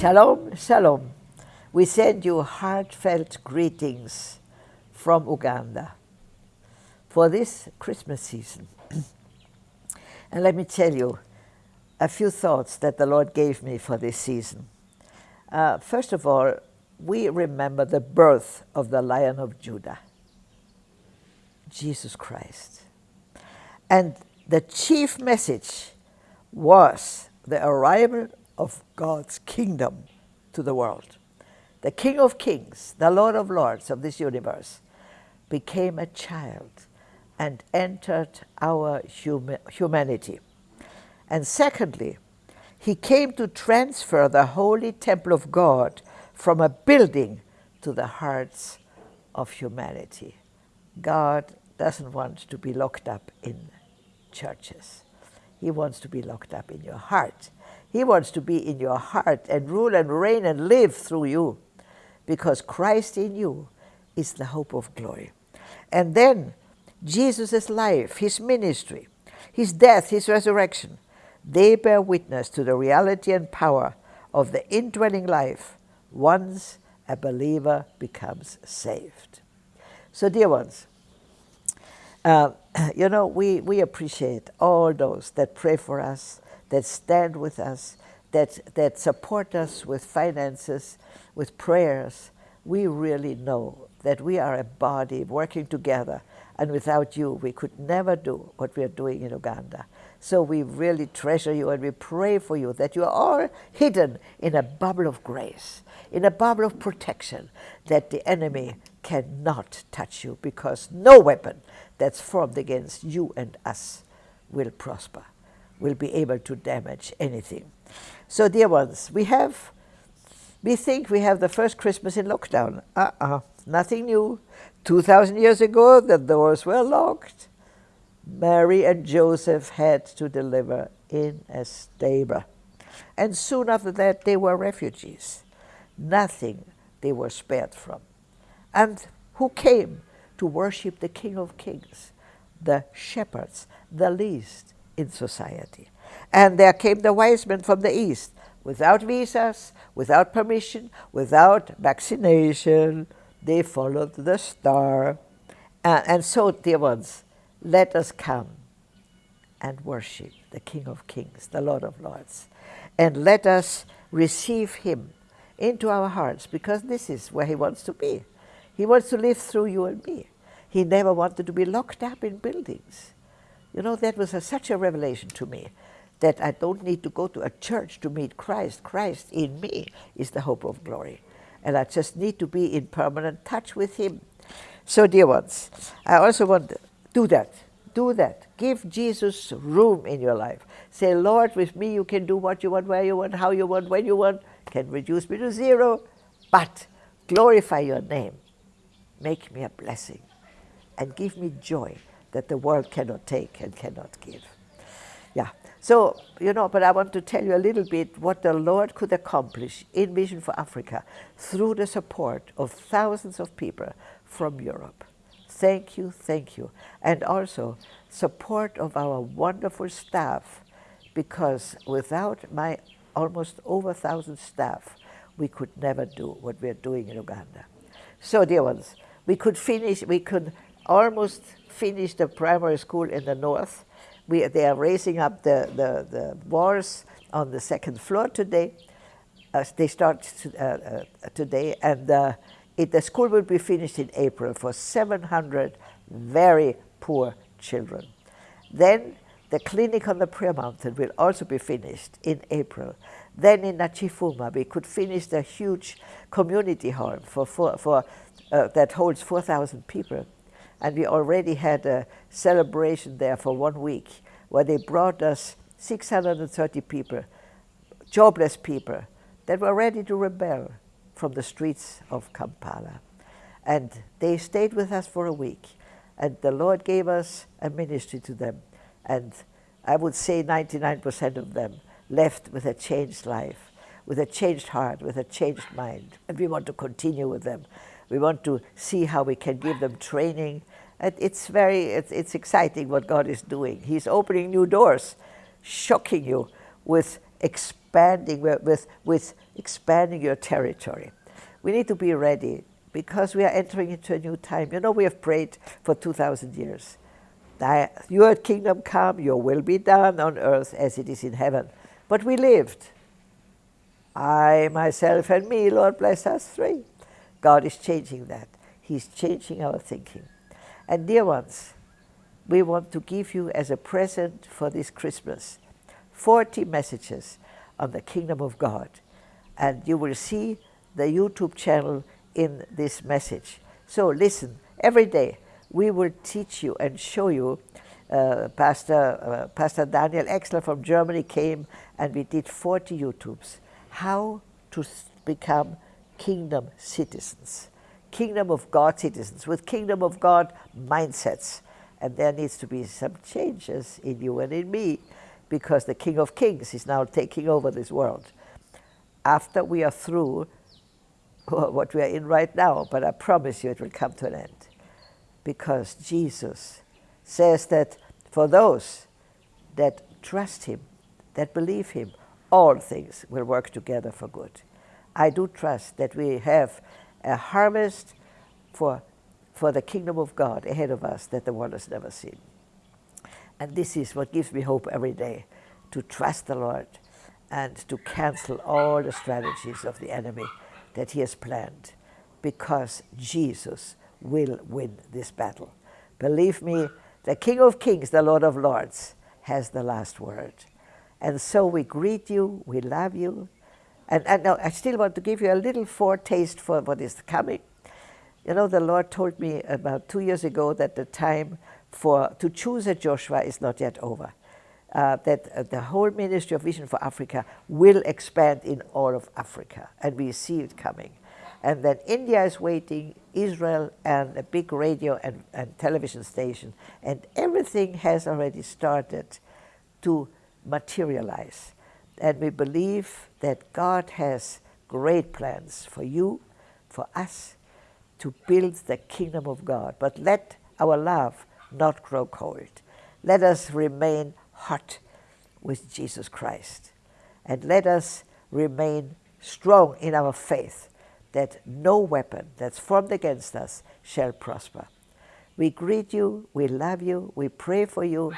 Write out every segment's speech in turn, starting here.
Shalom, shalom. We send you heartfelt greetings from Uganda for this Christmas season. and let me tell you a few thoughts that the Lord gave me for this season. Uh, first of all, we remember the birth of the Lion of Judah, Jesus Christ. And the chief message was the arrival of God's kingdom to the world. The King of Kings, the Lord of Lords of this universe, became a child and entered our hum humanity. And secondly, he came to transfer the holy temple of God from a building to the hearts of humanity. God doesn't want to be locked up in churches. He wants to be locked up in your heart. He wants to be in your heart and rule and reign and live through you because Christ in you is the hope of glory. And then Jesus' life, his ministry, his death, his resurrection, they bear witness to the reality and power of the indwelling life once a believer becomes saved. So, dear ones, uh, you know, we, we appreciate all those that pray for us, that stand with us, that, that support us with finances, with prayers. We really know that we are a body working together, and without you, we could never do what we are doing in Uganda. So we really treasure you and we pray for you that you are all hidden in a bubble of grace, in a bubble of protection, that the enemy cannot touch you because no weapon that's formed against you and us will prosper, will be able to damage anything. So dear ones, we have, we think we have the first Christmas in lockdown. Uh-uh, nothing new. 2,000 years ago, the doors were locked. Mary and Joseph had to deliver in a stable. And soon after that, they were refugees. Nothing they were spared from. And who came to worship the King of Kings? The shepherds, the least in society. And there came the wise men from the east, without visas, without permission, without vaccination. They followed the star. And so, dear ones, let us come and worship the King of Kings, the Lord of Lords. And let us receive him into our hearts because this is where he wants to be. He wants to live through you and me. He never wanted to be locked up in buildings. You know, that was a, such a revelation to me that I don't need to go to a church to meet Christ. Christ in me is the hope of glory. And I just need to be in permanent touch with him. So, dear ones, I also want to do that. Do that. Give Jesus room in your life. Say, Lord, with me you can do what you want, where you want, how you want, when you want. Can reduce me to zero, but glorify your name. Make me a blessing and give me joy that the world cannot take and cannot give. Yeah. So, you know, but I want to tell you a little bit what the Lord could accomplish in Vision for Africa through the support of thousands of people from Europe. Thank you, thank you. And also support of our wonderful staff because without my almost over a thousand staff, we could never do what we're doing in Uganda. So dear ones, we could finish, we could almost finish the primary school in the north. We, they are raising up the, the, the walls on the second floor today. Uh, they start to, uh, uh, today and uh, it, the school will be finished in April for 700 very poor children. Then the clinic on the Prayer Mountain will also be finished in April. Then in Nakifuma, we could finish the huge community hall for, for, for uh, that holds 4,000 people. And we already had a celebration there for one week where they brought us 630 people, jobless people, that were ready to rebel from the streets of Kampala. And they stayed with us for a week. And the Lord gave us a ministry to them. And I would say 99% of them left with a changed life, with a changed heart, with a changed mind. And we want to continue with them. We want to see how we can give them training. It's very, it's, it's exciting what God is doing. He's opening new doors, shocking you with expanding with, with expanding your territory. We need to be ready because we are entering into a new time. You know, we have prayed for 2,000 years. Your kingdom come, your will be done on earth as it is in heaven. But we lived. I, myself, and me, Lord bless us three. God is changing that. He's changing our thinking. And dear ones, we want to give you as a present for this Christmas 40 messages on the kingdom of God. And you will see the YouTube channel in this message. So listen, every day we will teach you and show you. Uh, Pastor, uh, Pastor Daniel Exler from Germany came and we did 40 YouTubes. How to become kingdom citizens, kingdom of God citizens with kingdom of God mindsets. And there needs to be some changes in you and in me because the King of Kings is now taking over this world. After we are through what we are in right now, but I promise you it will come to an end. Because Jesus says that for those that trust Him, that believe Him, all things will work together for good. I do trust that we have a harvest for, for the kingdom of God ahead of us that the world has never seen. And this is what gives me hope every day, to trust the Lord and to cancel all the strategies of the enemy that he has planned because Jesus will win this battle. Believe me, the King of Kings, the Lord of Lords, has the last word. And so we greet you, we love you. And, and now I still want to give you a little foretaste for what is coming. You know, the Lord told me about two years ago that the time for to choose a Joshua is not yet over uh, that uh, the whole Ministry of Vision for Africa will expand in all of Africa, and we see it coming. And then India is waiting, Israel, and a big radio and, and television station, and everything has already started to materialize. And we believe that God has great plans for you, for us, to build the kingdom of God. But let our love not grow cold. Let us remain hot with Jesus Christ. And let us remain strong in our faith that no weapon that's formed against us shall prosper. We greet you, we love you, we pray for you,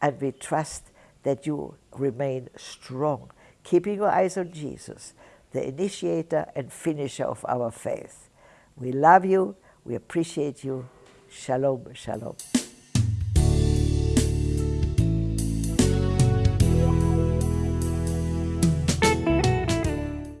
and we trust that you remain strong, keeping your eyes on Jesus, the initiator and finisher of our faith. We love you, we appreciate you. Shalom, shalom.